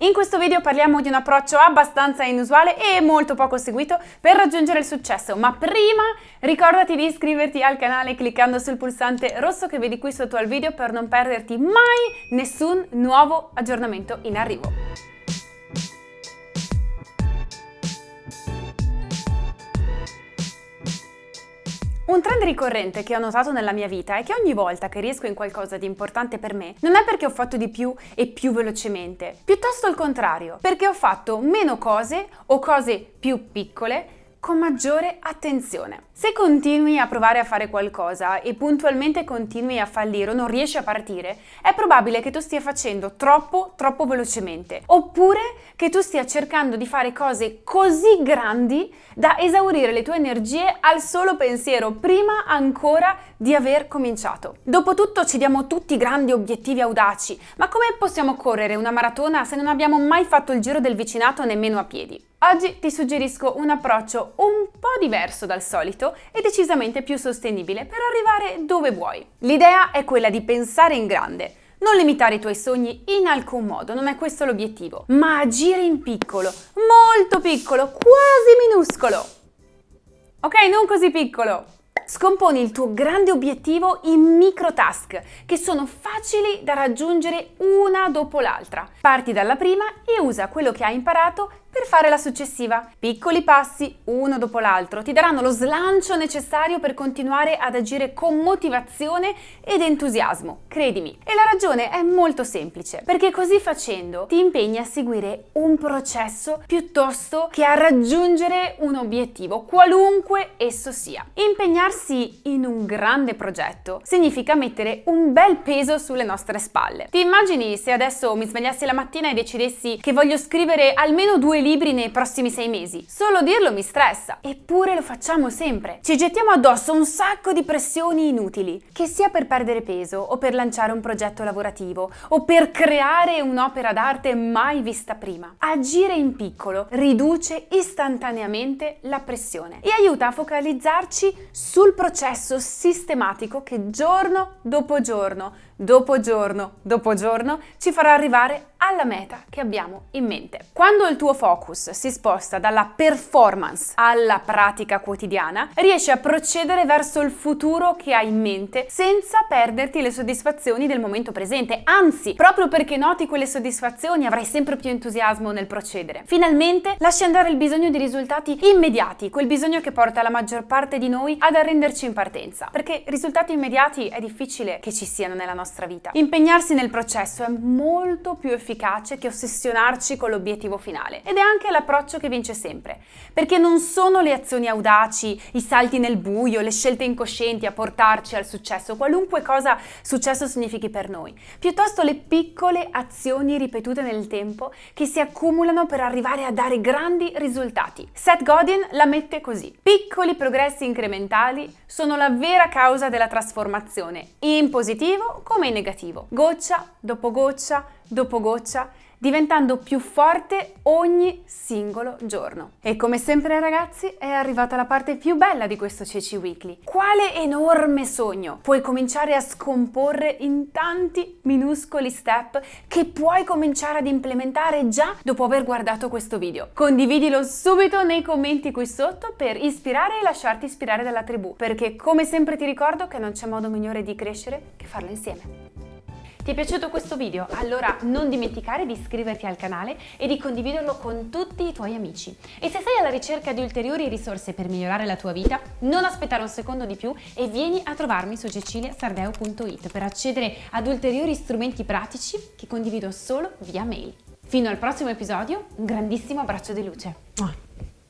In questo video parliamo di un approccio abbastanza inusuale e molto poco seguito per raggiungere il successo, ma prima ricordati di iscriverti al canale cliccando sul pulsante rosso che vedi qui sotto al video per non perderti mai nessun nuovo aggiornamento in arrivo. Un trend ricorrente che ho notato nella mia vita è che ogni volta che riesco in qualcosa di importante per me, non è perché ho fatto di più e più velocemente, piuttosto il contrario, perché ho fatto meno cose o cose più piccole con maggiore attenzione. Se continui a provare a fare qualcosa e puntualmente continui a fallire o non riesci a partire, è probabile che tu stia facendo troppo, troppo velocemente. Oppure che tu stia cercando di fare cose così grandi da esaurire le tue energie al solo pensiero, prima ancora di aver cominciato. Dopotutto ci diamo tutti grandi obiettivi audaci, ma come possiamo correre una maratona se non abbiamo mai fatto il giro del vicinato nemmeno a piedi? Oggi ti suggerisco un approccio un po' diverso dal solito e decisamente più sostenibile per arrivare dove vuoi. L'idea è quella di pensare in grande, non limitare i tuoi sogni in alcun modo, non è questo l'obiettivo, ma agire in piccolo, molto piccolo, quasi minuscolo. Ok, non così piccolo. Scomponi il tuo grande obiettivo in micro task che sono facili da raggiungere una dopo l'altra. Parti dalla prima e usa quello che hai imparato per fare la successiva. Piccoli passi, uno dopo l'altro, ti daranno lo slancio necessario per continuare ad agire con motivazione ed entusiasmo, credimi. E la ragione è molto semplice, perché così facendo ti impegni a seguire un processo piuttosto che a raggiungere un obiettivo, qualunque esso sia. Impegnarsi in un grande progetto significa mettere un bel peso sulle nostre spalle. Ti immagini se adesso mi svegliassi la mattina e decidessi che voglio scrivere almeno due libri nei prossimi sei mesi. Solo dirlo mi stressa, eppure lo facciamo sempre. Ci gettiamo addosso un sacco di pressioni inutili, che sia per perdere peso o per lanciare un progetto lavorativo o per creare un'opera d'arte mai vista prima. Agire in piccolo riduce istantaneamente la pressione e aiuta a focalizzarci sul processo sistematico che giorno dopo giorno, dopo giorno dopo giorno ci farà arrivare alla meta che abbiamo in mente. Quando il tuo focus si sposta dalla performance alla pratica quotidiana, riesci a procedere verso il futuro che hai in mente senza perderti le soddisfazioni del momento presente. Anzi, proprio perché noti quelle soddisfazioni avrai sempre più entusiasmo nel procedere. Finalmente lasci andare il bisogno di risultati immediati, quel bisogno che porta la maggior parte di noi ad arrenderci in partenza. Perché risultati immediati è difficile che ci siano nella nostra vita. Impegnarsi nel processo è molto più efficace efficace che ossessionarci con l'obiettivo finale. Ed è anche l'approccio che vince sempre, perché non sono le azioni audaci, i salti nel buio, le scelte incoscienti a portarci al successo, qualunque cosa successo significhi per noi, piuttosto le piccole azioni ripetute nel tempo che si accumulano per arrivare a dare grandi risultati. Seth Godin la mette così. Piccoli progressi incrementali sono la vera causa della trasformazione, in positivo come in negativo. Goccia dopo goccia dopo goccia, diventando più forte ogni singolo giorno. E come sempre ragazzi è arrivata la parte più bella di questo Ceci Weekly. Quale enorme sogno puoi cominciare a scomporre in tanti minuscoli step che puoi cominciare ad implementare già dopo aver guardato questo video. Condividilo subito nei commenti qui sotto per ispirare e lasciarti ispirare dalla tribù, perché come sempre ti ricordo che non c'è modo migliore di crescere che farlo insieme. Ti è piaciuto questo video? Allora non dimenticare di iscriverti al canale e di condividerlo con tutti i tuoi amici. E se sei alla ricerca di ulteriori risorse per migliorare la tua vita, non aspettare un secondo di più e vieni a trovarmi su ceciliasardeo.it per accedere ad ulteriori strumenti pratici che condivido solo via mail. Fino al prossimo episodio, un grandissimo abbraccio di luce.